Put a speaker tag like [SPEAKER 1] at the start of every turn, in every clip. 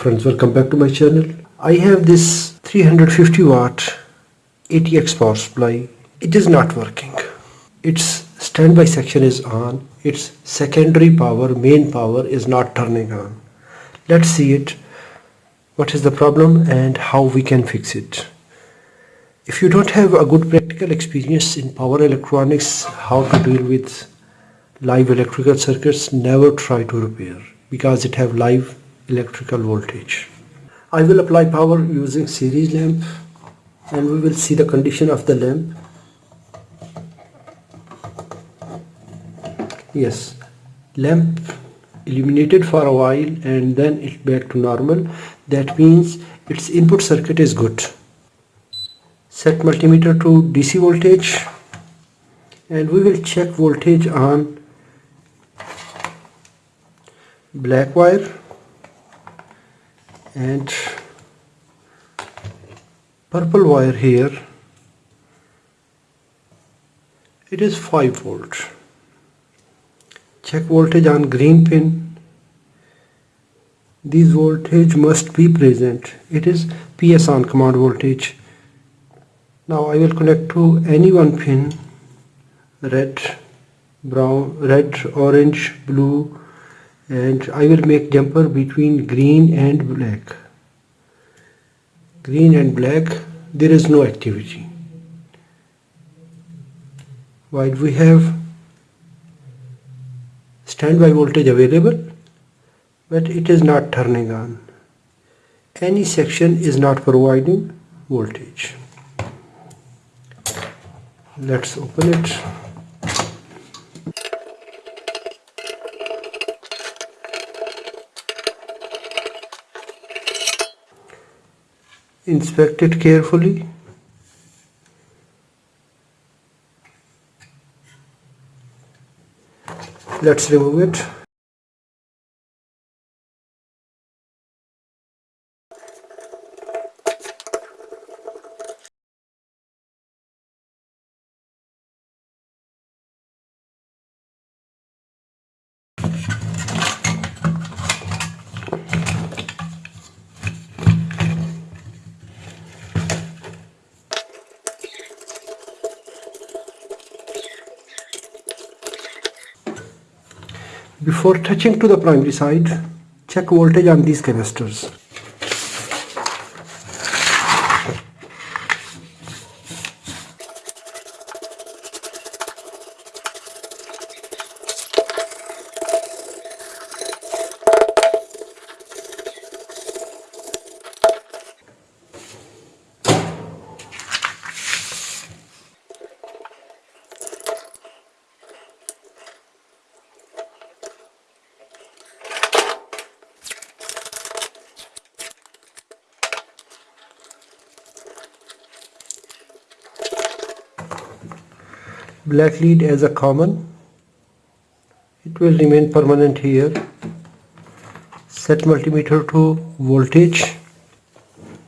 [SPEAKER 1] friends welcome back to my channel. I have this 350 watt ATX power supply. It is not working. Its standby section is on. Its secondary power main power is not turning on. Let's see it. What is the problem and how we can fix it? If you don't have a good practical experience in power electronics how to deal with live electrical circuits never try to repair because it have live electrical voltage. I will apply power using series lamp and we will see the condition of the lamp. Yes lamp illuminated for a while and then it back to normal. That means its input circuit is good. Set multimeter to DC voltage and we will check voltage on black wire and purple wire here it is 5 volt. Check voltage on green pin. This voltage must be present. It is PS on command voltage. Now I will connect to any one pin red brown red orange blue and I will make jumper between green and black. Green and black there is no activity. While we have standby voltage available but it is not turning on. Any section is not providing voltage. Let's open it inspect it carefully? Let's remove it Before touching to the primary side, check voltage on these canisters. Black lead as a common. It will remain permanent here. Set multimeter to voltage.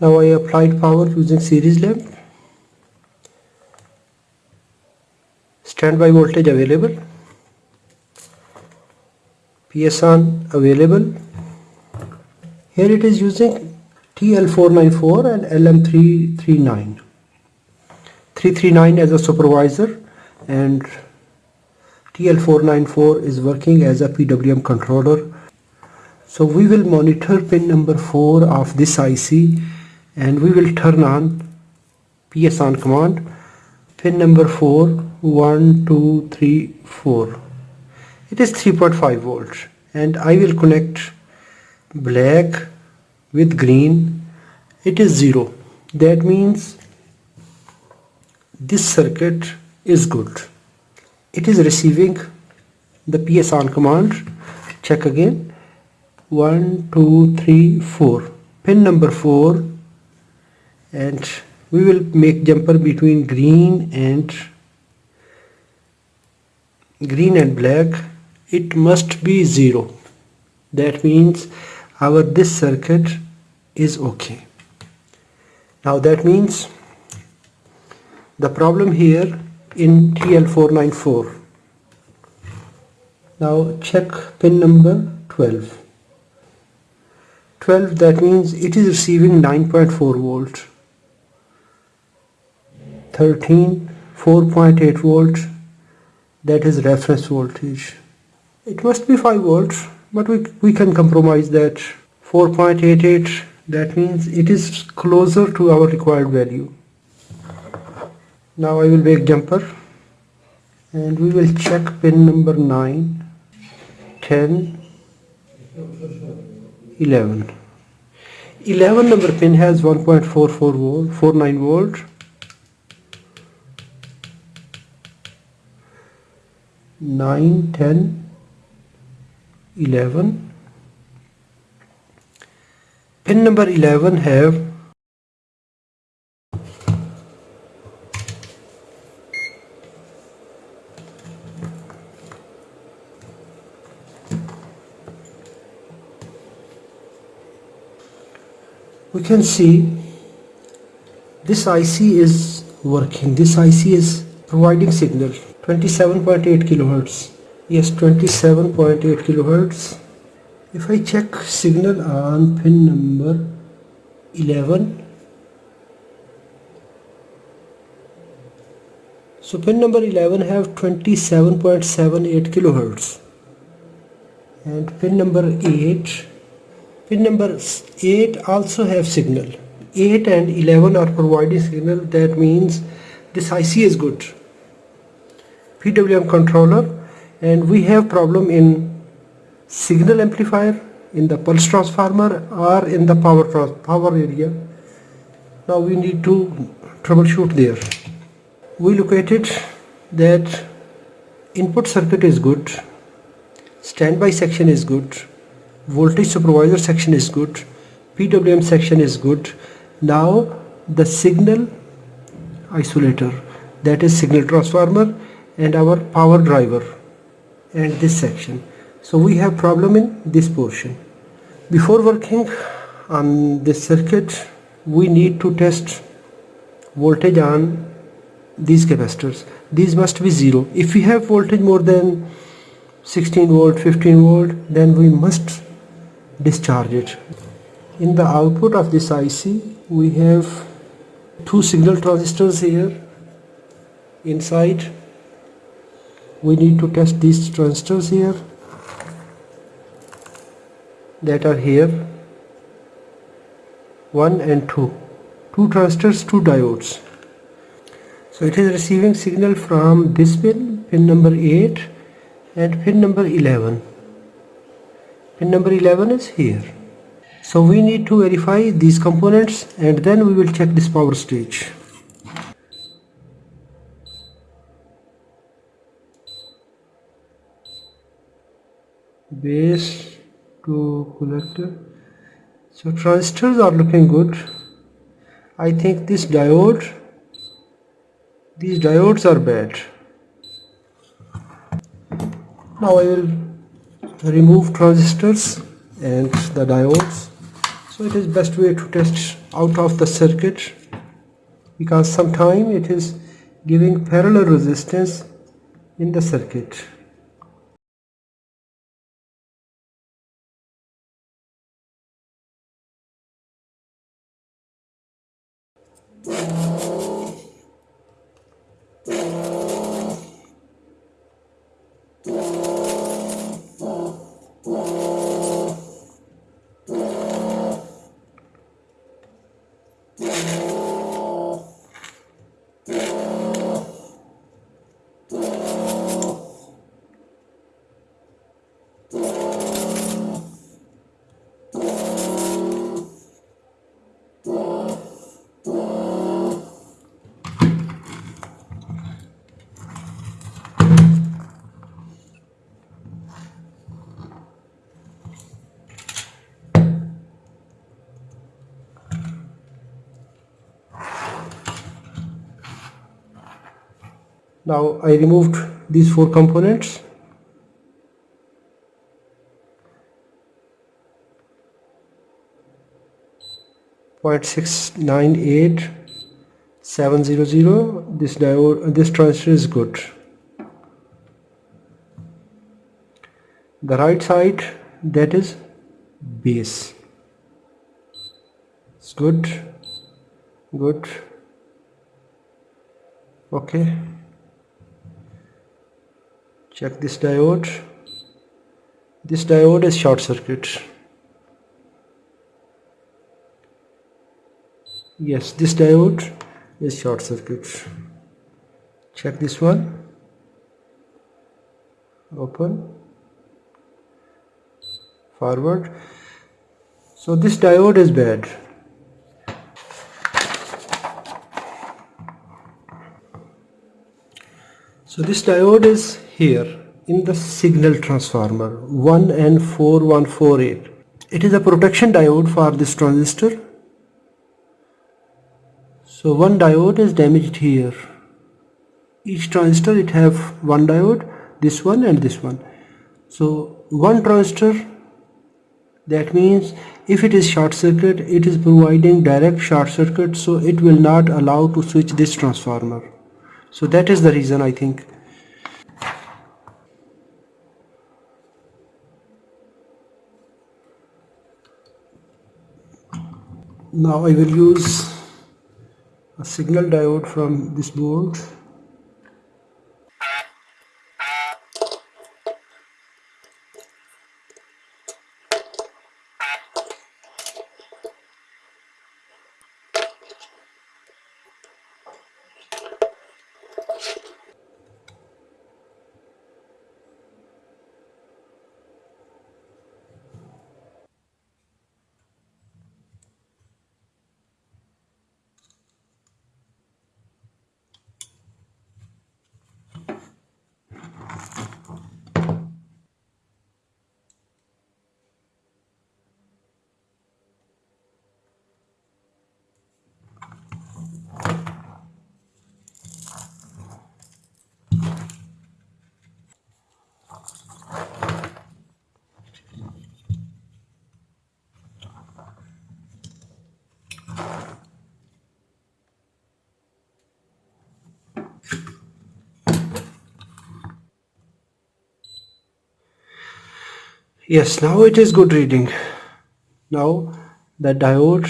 [SPEAKER 1] Now I applied power using series lamp. Standby voltage available. PS on available. Here it is using TL494 and LM339 339 as a supervisor and TL494 is working as a PWM controller. So we will monitor pin number 4 of this IC and we will turn on PS on command. Pin number 4 1 2 3 4 it is 3.5 volts and I will connect black with green. It is 0 that means this circuit is good. It is receiving the PS on command. Check again. 1 2 3 4 pin number 4 and we will make jumper between green and green and black. It must be zero. That means our this circuit is okay. Now that means the problem here in TL494. Now check pin number 12. 12 that means it is receiving 9.4 volt. 13 4.8 volt. That is reference voltage. It must be 5 volts but we, we can compromise that. 4.88 that means it is closer to our required value now I will make jumper and we will check pin number 9 10 11 11 number pin has 1.44 volt 49 volt. 9 10 11 pin number 11 have we can see this IC is working. This IC is providing signal. 27.8 kilohertz. Yes 27.8 kilohertz. If I check signal on pin number 11 so pin number 11 have 27.78 kilohertz. And pin number 8 Pin number 8 also have signal. 8 and 11 are providing signal that means this IC is good. PWM controller and we have problem in signal amplifier in the pulse transformer or in the power power area. Now we need to troubleshoot there. We located that input circuit is good, standby section is good, voltage supervisor section is good PWM section is good. Now the signal isolator that is signal transformer and our power driver and this section. So we have problem in this portion. Before working on this circuit we need to test voltage on these capacitors. These must be zero. If we have voltage more than 16 volt 15 volt then we must discharge it. In the output of this IC we have two signal transistors here. Inside we need to test these transistors here that are here. 1 and 2 two transistors two diodes. So it is receiving signal from this pin pin number 8 and pin number 11 pin number 11 is here. So we need to verify these components and then we will check this power stage. Base to collector so transistors are looking good. I think this diode these diodes are bad. Now I will remove transistors and the diodes. So it is best way to test out of the circuit because sometime it is giving parallel resistance in the circuit now I removed these four components. Point six nine eight seven zero zero. This diode this transistor is good. The right side that is base. It's good. Good. Okay check this diode. This diode is short circuit. Yes this diode is short circuit. Check this one. Open. Forward. So this diode is bad so this diode is here in the signal transformer 1N4148 it is a protection diode for this transistor. So one diode is damaged here. Each transistor it have one diode this one and this one. So one transistor that means if it is short circuit it is providing direct short circuit so it will not allow to switch this transformer so that is the reason I think. Now I will use a signal diode from this board yes now it is good reading. Now the diode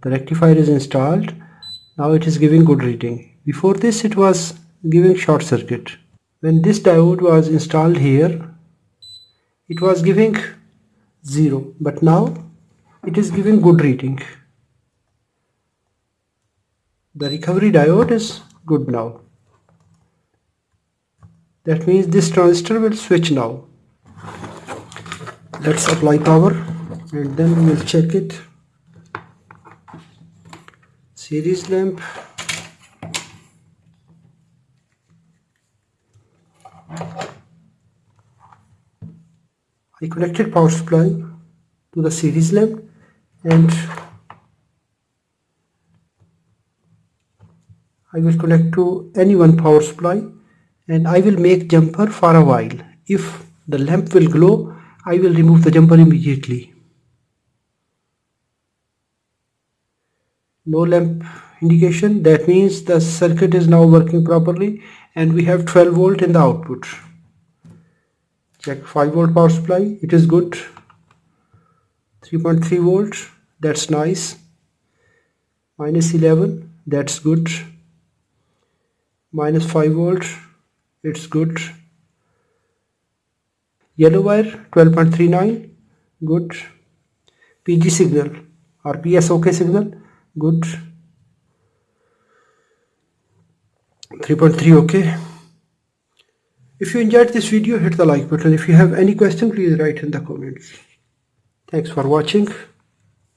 [SPEAKER 1] the rectifier is installed. Now it is giving good reading. Before this it was giving short circuit. When this diode was installed here it was giving zero. But now it is giving good reading. The recovery diode is good now. That means this transistor will switch now let's apply power and then we'll check it. Series lamp. I connected power supply to the series lamp and I will connect to any one power supply and I will make jumper for a while. If the lamp will glow I will remove the jumper immediately. No lamp indication. That means the circuit is now working properly and we have 12 volt in the output. Check 5 volt power supply. It is good. 3.3 volt. That's nice. Minus 11 that's good. Minus 5 volt. It's good yellow wire 12.39 good. PG signal or PSOK signal good. 3.3 okay if you enjoyed this video hit the like button. If you have any question please write in the comments. Thanks for watching